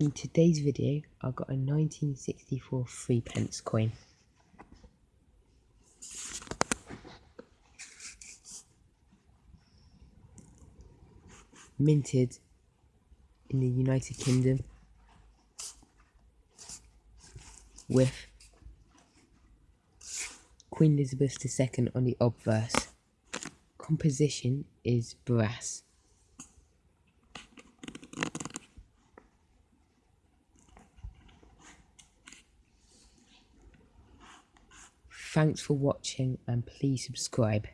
In today's video, I've got a 1964 three pence coin. Minted in the United Kingdom with Queen Elizabeth II on the obverse. Composition is brass. Thanks for watching and please subscribe.